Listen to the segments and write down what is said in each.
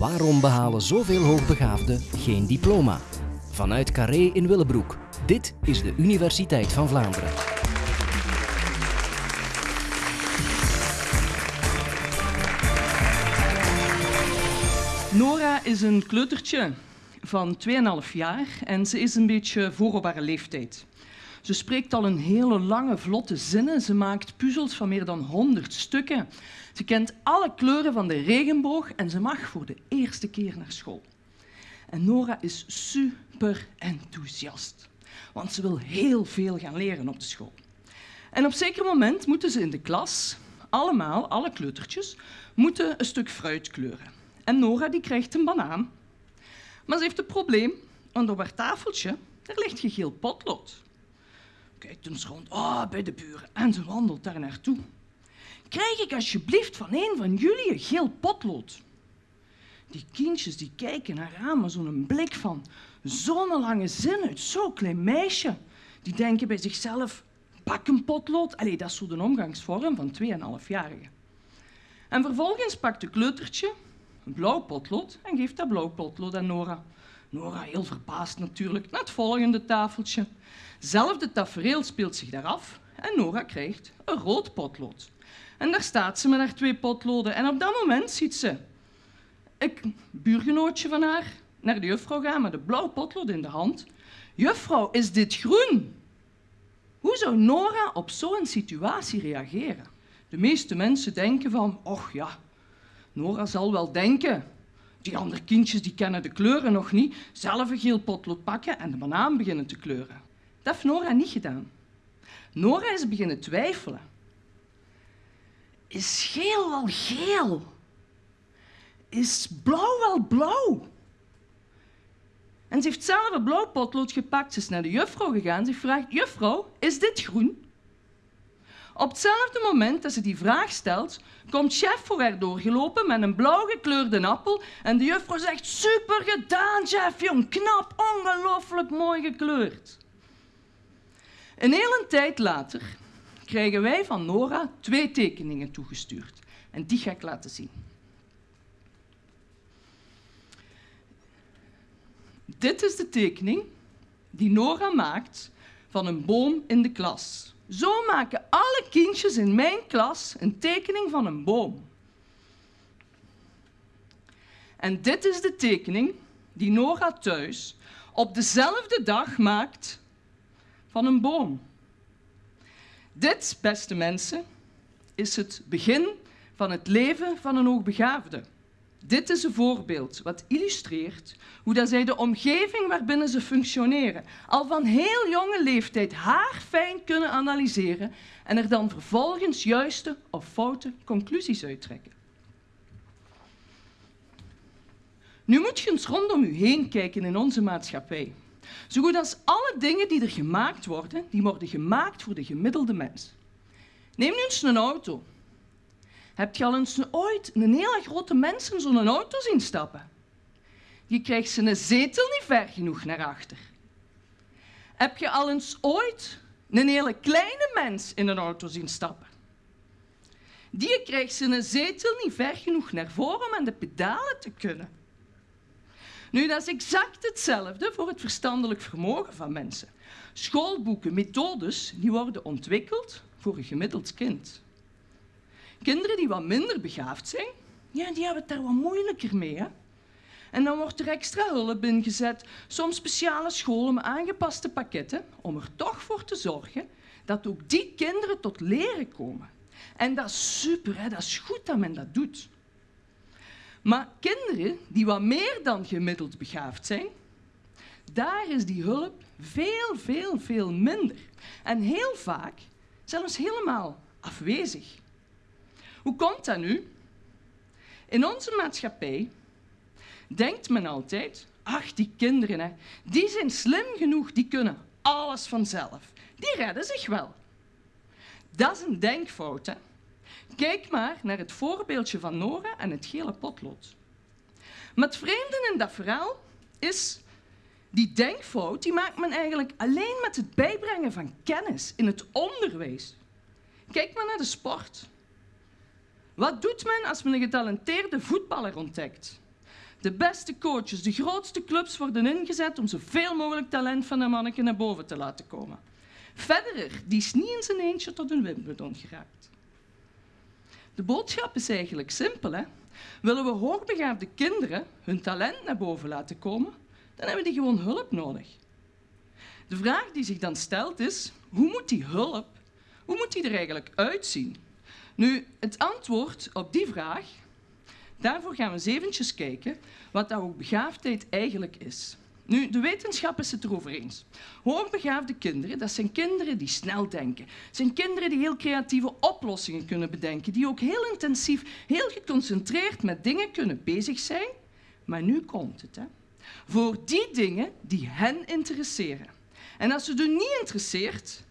Waarom behalen zoveel hoogbegaafden geen diploma? Vanuit Carré in Willebroek. Dit is de Universiteit van Vlaanderen. Nora is een kleutertje van 2,5 jaar en ze is een beetje voor op haar leeftijd. Ze spreekt al een hele lange, vlotte zinnen. Ze maakt puzzels van meer dan 100 stukken. Ze kent alle kleuren van de regenboog en ze mag voor de eerste keer naar school. En Nora is super enthousiast, want ze wil heel veel gaan leren op de school. En op zeker moment moeten ze in de klas, allemaal, alle kleutertjes, moeten een stuk fruit kleuren. En Nora die krijgt een banaan. Maar ze heeft een probleem, want op haar tafeltje ligt gegeel potlood. Kijkt eens rond, oh, bij de buren, en ze wandelt daar naartoe. Krijg ik alsjeblieft van een van jullie een geel potlood? Die kindjes die kijken naar haar met zo'n blik van zo'n lange zin uit zo'n klein meisje. Die denken bij zichzelf, pak een potlood. Allee, dat is zo de omgangsvorm van 2,5-jarigen. En vervolgens pakt de kleutertje een blauw potlood en geeft dat blauw potlood aan Nora. Nora, heel verbaasd natuurlijk, naar het volgende tafeltje. Zelfde tafereel speelt zich daar af en Nora krijgt een rood potlood. En daar staat ze met haar twee potloden en op dat moment ziet ze een buurgenootje van haar naar de juffrouw gaan met een blauw potlood in de hand. Juffrouw, is dit groen? Hoe zou Nora op zo'n situatie reageren? De meeste mensen denken van, och ja, Nora zal wel denken. Die andere kindjes die kennen de kleuren nog niet. Zelf een geel potlood pakken en de banaan beginnen te kleuren. Dat heeft Nora niet gedaan. Nora is beginnen twijfelen. Is geel wel geel? Is blauw wel blauw? En ze heeft zelf een blauw potlood gepakt. Ze is naar de juffrouw gegaan. Ze vraagt, juffrouw, is dit groen? Op hetzelfde moment dat ze die vraag stelt, komt chef voor haar doorgelopen met een blauw gekleurde appel en de juffrouw zegt, super gedaan, chef, jong, knap, ongelooflijk mooi gekleurd. Een hele tijd later krijgen wij van Nora twee tekeningen toegestuurd. En die ga ik laten zien. Dit is de tekening die Nora maakt van een boom in de klas. Zo maken alle kindjes in mijn klas een tekening van een boom. En dit is de tekening die Nora thuis op dezelfde dag maakt van een boom. Dit, beste mensen, is het begin van het leven van een hoogbegaafde. Dit is een voorbeeld wat illustreert hoe dat zij de omgeving waarbinnen ze functioneren al van heel jonge leeftijd haarfijn kunnen analyseren en er dan vervolgens juiste of foute conclusies uittrekken. Nu moet je eens rondom u heen kijken in onze maatschappij. Zo goed als alle dingen die er gemaakt worden, die worden gemaakt voor de gemiddelde mens. Neem nu eens een auto. Heb je al eens ooit een hele grote mens in zo'n auto zien stappen? Die krijgt zijn zetel niet ver genoeg naar achter. Heb je al eens ooit een hele kleine mens in een auto zien stappen? Die krijgt zijn zetel niet ver genoeg naar voren om aan de pedalen te kunnen. Nu, dat is exact hetzelfde voor het verstandelijk vermogen van mensen. Schoolboeken, methodes, die worden ontwikkeld voor een gemiddeld kind. Kinderen die wat minder begaafd zijn, ja, die hebben het daar wat moeilijker mee. Hè? En dan wordt er extra hulp ingezet, soms speciale scholen aangepaste pakketten, om er toch voor te zorgen dat ook die kinderen tot leren komen. En dat is super, hè? dat is goed dat men dat doet. Maar kinderen die wat meer dan gemiddeld begaafd zijn, daar is die hulp veel, veel, veel minder. En heel vaak zelfs helemaal afwezig. Hoe komt dat nu? In onze maatschappij denkt men altijd, ach, die kinderen, hè, die zijn slim genoeg, die kunnen alles vanzelf. Die redden zich wel. Dat is een denkfout. Hè? Kijk maar naar het voorbeeldje van Nora en het gele potlood. Maar het vreemde in dat verhaal is, die denkfout die maakt men eigenlijk alleen met het bijbrengen van kennis in het onderwijs. Kijk maar naar de sport. Wat doet men als men een getalenteerde voetballer ontdekt? De beste coaches, de grootste clubs worden ingezet om zoveel mogelijk talent van een manneke naar boven te laten komen. Federer, die is niet in zijn eentje tot een Wimbledon geraakt. De boodschap is eigenlijk simpel. Hè? Willen we hoogbegaafde kinderen hun talent naar boven laten komen, dan hebben die gewoon hulp nodig. De vraag die zich dan stelt is, hoe moet die hulp, hoe moet die er eigenlijk uitzien? Nu, het antwoord op die vraag, daarvoor gaan we eens eventjes kijken wat dat hoogbegaafdheid eigenlijk is. Nu, de wetenschap is het erover eens. Hoogbegaafde kinderen, dat zijn kinderen die snel denken. Zijn kinderen die heel creatieve oplossingen kunnen bedenken, die ook heel intensief, heel geconcentreerd met dingen kunnen bezig zijn. Maar nu komt het, hè. Voor die dingen die hen interesseren. En als ze er niet interesseert,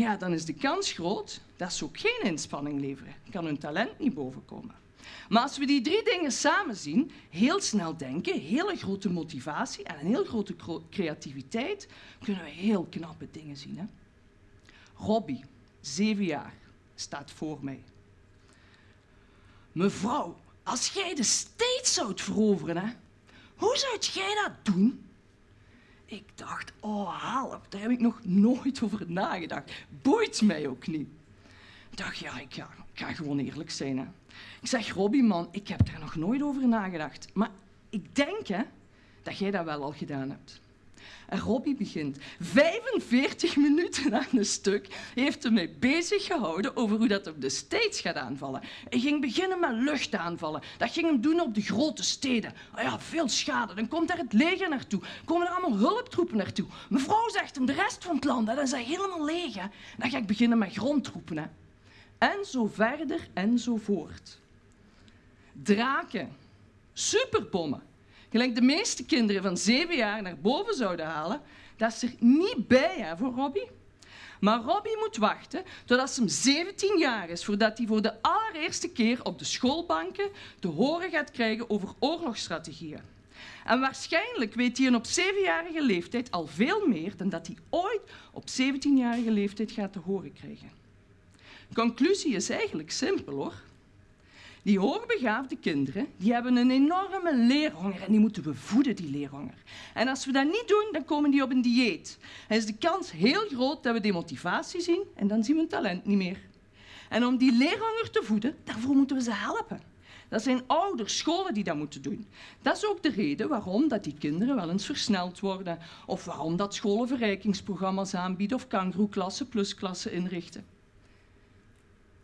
ja, dan is de kans groot dat ze ook geen inspanning leveren. Kan hun talent niet bovenkomen. Maar als we die drie dingen samen zien, heel snel denken, hele grote motivatie en een heel grote creativiteit, kunnen we heel knappe dingen zien. Hè? Robbie, zeven jaar, staat voor mij. Mevrouw, als jij de steeds zou veroveren, hè, hoe zou jij dat doen? Ik dacht, oh help, daar heb ik nog nooit over nagedacht. Boeit mij ook niet. Ik dacht, ja, ik ga, gewoon eerlijk zijn. Hè. Ik zeg, Robbie, man, ik heb daar nog nooit over nagedacht. Maar ik denk hè, dat jij dat wel al gedaan hebt. En Robbie begint. 45 minuten aan een stuk heeft hij mij bezig gehouden over hoe dat op de States gaat aanvallen. Hij ging beginnen met luchtaanvallen. Dat ging hem doen op de grote steden. Oh ja, veel schade. Dan komt daar het leger naartoe. Komen er allemaal hulptroepen naartoe. Mevrouw zegt hem, de rest van het land, dat is helemaal leeg. Dan ga ik beginnen met grondtroepen. En zo verder en zo voort. Draken. Superbommen gelijk de meeste kinderen van zeven jaar naar boven zouden halen, dat is er niet bij hè, voor Robbie. Maar Robbie moet wachten totdat ze 17 jaar is voordat hij voor de allereerste keer op de schoolbanken te horen gaat krijgen over oorlogsstrategieën. En waarschijnlijk weet hij op zevenjarige leeftijd al veel meer dan dat hij ooit op 17-jarige leeftijd gaat te horen krijgen. Conclusie is eigenlijk simpel hoor. Die hoogbegaafde kinderen die hebben een enorme leerhonger en die moeten we voeden, die leerhonger. En als we dat niet doen, dan komen die op een dieet. En is de kans heel groot dat we demotivatie zien en dan zien we hun talent niet meer. En om die leerhonger te voeden, daarvoor moeten we ze helpen. Dat zijn ouders, scholen die dat moeten doen. Dat is ook de reden waarom dat die kinderen wel eens versneld worden. Of waarom dat scholen verrijkingsprogramma's aanbieden of kangroeklassen, plusklassen inrichten.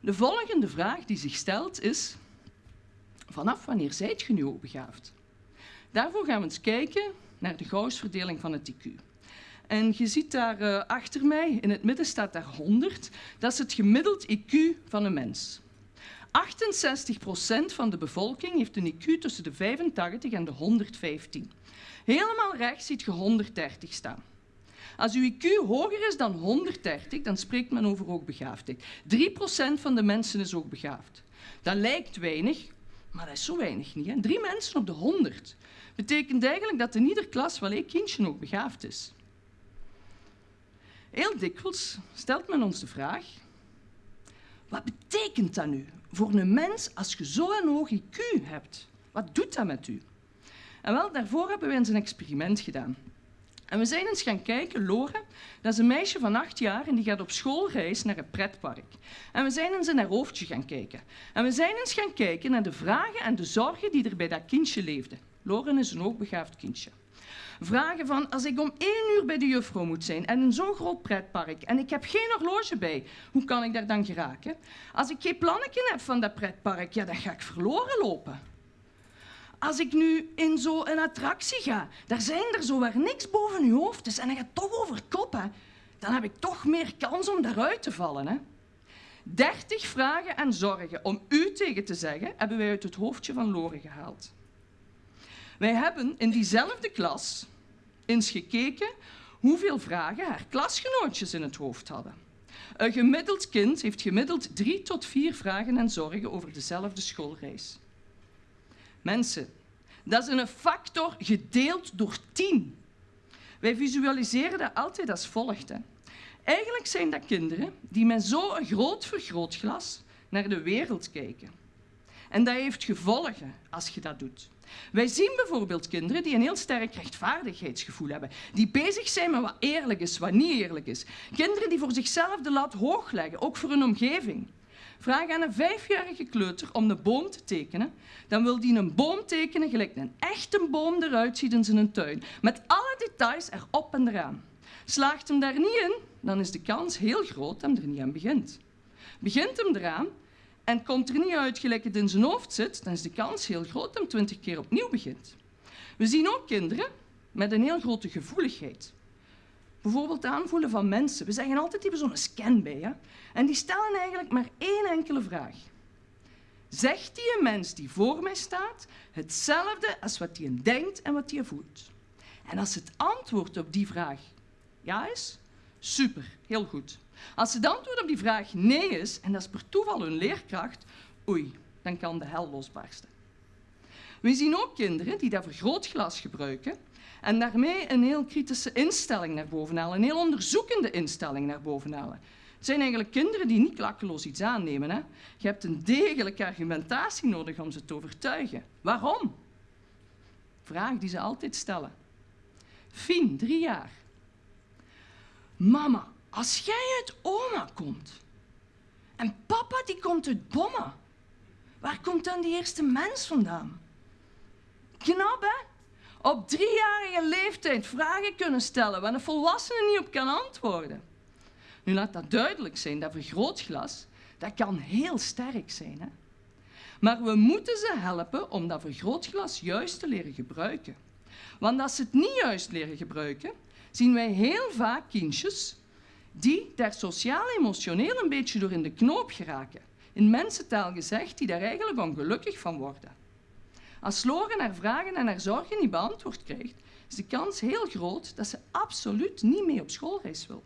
De volgende vraag die zich stelt is, vanaf wanneer zijt je nu begaafd? Daarvoor gaan we eens kijken naar de Gauss-verdeling van het IQ. En je ziet daar uh, achter mij, in het midden staat daar 100. Dat is het gemiddeld IQ van een mens. 68% van de bevolking heeft een IQ tussen de 85 en de 115. Helemaal rechts ziet je 130 staan. Als uw IQ hoger is dan 130, dan spreekt men over hoogbegaafdheid. 3% van de mensen is hoogbegaafd. Dat lijkt weinig, maar dat is zo weinig niet. Drie mensen op de 100 betekent eigenlijk dat in ieder klas wel één kindje ook begaafd is. Heel dikwijls stelt men ons de vraag: wat betekent dat nu voor een mens als je zo'n hoog IQ hebt? Wat doet dat met u? En wel, daarvoor hebben we eens een experiment gedaan. En we zijn eens gaan kijken, Lore, dat is een meisje van acht jaar en die gaat op schoolreis naar een pretpark. En we zijn eens in haar hoofdje gaan kijken. En we zijn eens gaan kijken naar de vragen en de zorgen die er bij dat kindje leefden. Loren is een hoogbegaafd kindje. Vragen van, als ik om één uur bij de juffrouw moet zijn en in zo'n groot pretpark en ik heb geen horloge bij, hoe kan ik daar dan geraken? Als ik geen plannetje heb van dat pretpark, ja, dan ga ik verloren lopen. Als ik nu in zo'n attractie ga, daar zijn er zo waar niks boven je hoofd is en dan gaat toch over kop, dan heb ik toch meer kans om daaruit te vallen. Hè? 30 vragen en zorgen om u tegen te zeggen, hebben wij uit het hoofdje van Lore gehaald. Wij hebben in diezelfde klas eens gekeken hoeveel vragen haar klasgenootjes in het hoofd hadden. Een gemiddeld kind heeft gemiddeld drie tot vier vragen en zorgen over dezelfde schoolreis. Mensen, dat is een factor gedeeld door 10. Wij visualiseren dat altijd als volgt. Hè. Eigenlijk zijn dat kinderen die met zo'n groot vergrootglas naar de wereld kijken. En dat heeft gevolgen als je dat doet. Wij zien bijvoorbeeld kinderen die een heel sterk rechtvaardigheidsgevoel hebben, die bezig zijn met wat eerlijk is, wat niet eerlijk is. Kinderen die voor zichzelf de lat hoog leggen, ook voor hun omgeving. Vraag aan een vijfjarige kleuter om de boom te tekenen, dan wil die een boom tekenen gelijk een echte boom eruit ziet in zijn tuin, met alle details erop en eraan. Slaagt hem daar niet in, dan is de kans heel groot dat hij er niet aan begint. Begint hem eraan en komt er niet uit gelijk het in zijn hoofd zit, dan is de kans heel groot dat hij twintig keer opnieuw begint. We zien ook kinderen met een heel grote gevoeligheid. Bijvoorbeeld aanvoelen van mensen. We zeggen altijd, die hebben zo'n scan bij. Hè? En die stellen eigenlijk maar één enkele vraag. Zegt die een mens die voor mij staat hetzelfde als wat hij denkt en wat hij voelt? En als het antwoord op die vraag ja is, super, heel goed. Als het antwoord op die vraag nee is, en dat is per toeval hun leerkracht, oei, dan kan de hel losbarsten. We zien ook kinderen die dat vergrootglas gebruiken en daarmee een heel kritische instelling naar boven halen, een heel onderzoekende instelling naar boven halen. Het zijn eigenlijk kinderen die niet klakkeloos iets aannemen. Hè? Je hebt een degelijke argumentatie nodig om ze te overtuigen. Waarom? Vraag die ze altijd stellen. Fien, drie jaar. Mama, als jij uit oma komt en papa die komt uit bommen, waar komt dan die eerste mens vandaan? Knap, hè? Op driejarige leeftijd vragen kunnen stellen waar een volwassene niet op kan antwoorden. Nu laat dat duidelijk zijn, dat vergrootglas, dat kan heel sterk zijn. Hè? Maar we moeten ze helpen om dat vergrootglas juist te leren gebruiken. Want als ze het niet juist leren gebruiken, zien wij heel vaak kindjes die daar sociaal-emotioneel een beetje door in de knoop geraken. In mensentaal gezegd, die daar eigenlijk ongelukkig van worden. Als Loren haar vragen en haar zorgen niet beantwoord krijgt, is de kans heel groot dat ze absoluut niet mee op schoolreis wil.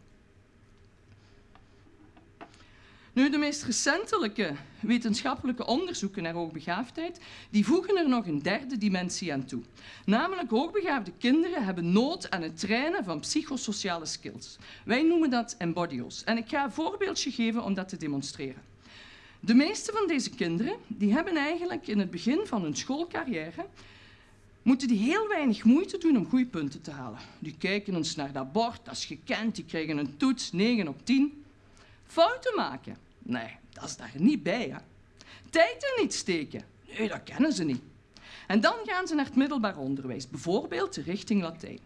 Nu, de meest recentelijke wetenschappelijke onderzoeken naar hoogbegaafdheid die voegen er nog een derde dimensie aan toe. Namelijk, hoogbegaafde kinderen hebben nood aan het trainen van psychosociale skills. Wij noemen dat embodios. En ik ga een voorbeeldje geven om dat te demonstreren. De meeste van deze kinderen die hebben eigenlijk in het begin van hun schoolcarrière moeten die heel weinig moeite doen om goede punten te halen. Die kijken eens naar dat bord, dat is gekend, die krijgen een toets, 9 op 10. Fouten maken? Nee, dat is daar niet bij. Hè. Tijd er niet steken? Nee, dat kennen ze niet. En dan gaan ze naar het middelbaar onderwijs, bijvoorbeeld richting Latijn.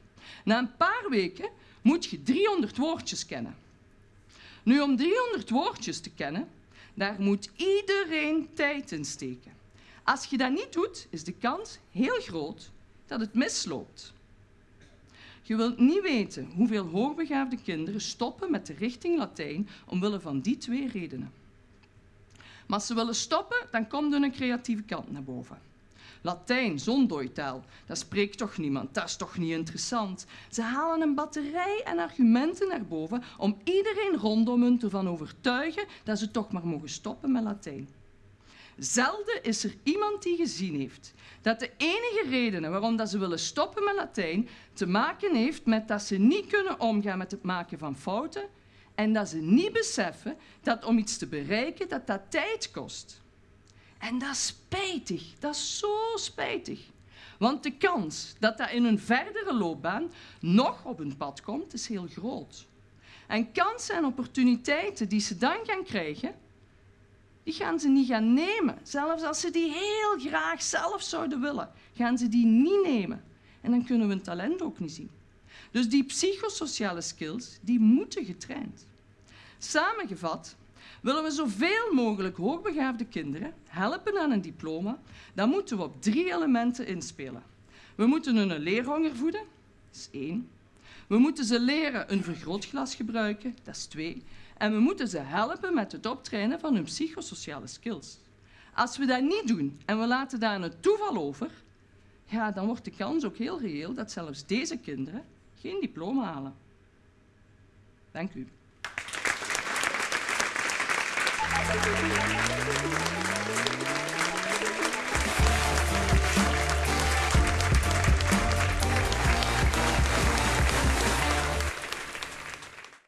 Na een paar weken moet je 300 woordjes kennen. Nu, om 300 woordjes te kennen, daar moet iedereen tijd in steken. Als je dat niet doet, is de kans heel groot dat het misloopt. Je wilt niet weten hoeveel hoogbegaafde kinderen stoppen met de richting Latijn omwille van die twee redenen. Maar als ze willen stoppen, dan komt hun creatieve kant naar boven. Latijn, zo'n dooitaal, dat spreekt toch niemand, dat is toch niet interessant. Ze halen een batterij en argumenten naar boven om iedereen rondom hun ervan overtuigen dat ze toch maar mogen stoppen met Latijn. Zelden is er iemand die gezien heeft dat de enige redenen waarom dat ze willen stoppen met Latijn te maken heeft met dat ze niet kunnen omgaan met het maken van fouten en dat ze niet beseffen dat om iets te bereiken dat dat tijd kost. En dat is spijtig, dat is zo spijtig. Want de kans dat dat in hun verdere loopbaan nog op hun pad komt, is heel groot. En kansen en opportuniteiten die ze dan gaan krijgen, die gaan ze niet gaan nemen. Zelfs als ze die heel graag zelf zouden willen, gaan ze die niet nemen. En dan kunnen we hun talent ook niet zien. Dus die psychosociale skills, die moeten getraind. Samengevat, willen we zoveel mogelijk hoogbegaafde kinderen helpen aan een diploma, dan moeten we op drie elementen inspelen. We moeten hun een leerhonger voeden, dat is één. We moeten ze leren een vergrootglas gebruiken, dat is twee. En we moeten ze helpen met het optrainen van hun psychosociale skills. Als we dat niet doen en we laten daar een toeval over, ja, dan wordt de kans ook heel reëel dat zelfs deze kinderen geen diploma halen. Dank u. Thank you.